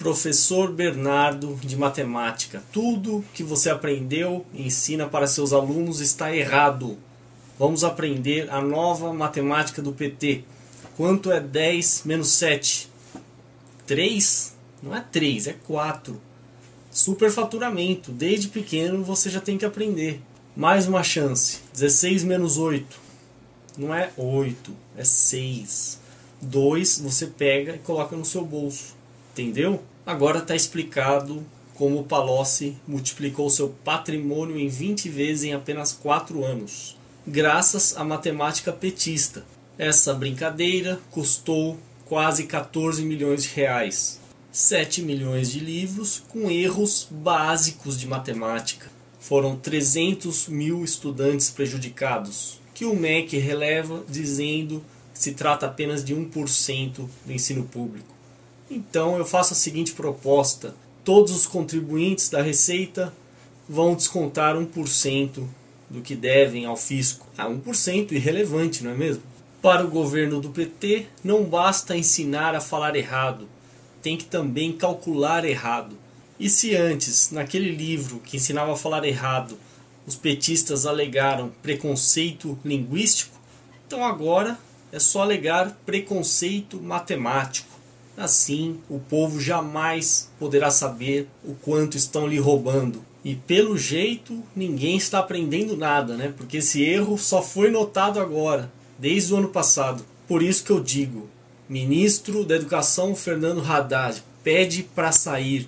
Professor Bernardo de Matemática. Tudo que você aprendeu e ensina para seus alunos está errado. Vamos aprender a nova matemática do PT. Quanto é 10 menos 7? 3? Não é 3, é 4. Superfaturamento. Desde pequeno você já tem que aprender. Mais uma chance. 16 menos 8. Não é 8, é 6. 2 você pega e coloca no seu bolso. Entendeu? Agora está explicado como o Palocci multiplicou seu patrimônio em 20 vezes em apenas 4 anos, graças à matemática petista. Essa brincadeira custou quase 14 milhões de reais, 7 milhões de livros com erros básicos de matemática. Foram 300 mil estudantes prejudicados, que o MEC releva dizendo que se trata apenas de 1% do ensino público. Então eu faço a seguinte proposta: todos os contribuintes da Receita vão descontar 1% do que devem ao fisco. Ah, 1% irrelevante, não é mesmo? Para o governo do PT, não basta ensinar a falar errado, tem que também calcular errado. E se antes, naquele livro que ensinava a falar errado, os petistas alegaram preconceito linguístico, então agora é só alegar preconceito matemático. Assim, o povo jamais poderá saber o quanto estão lhe roubando. E pelo jeito, ninguém está aprendendo nada, né? Porque esse erro só foi notado agora, desde o ano passado. Por isso que eu digo, ministro da Educação Fernando Haddad pede para sair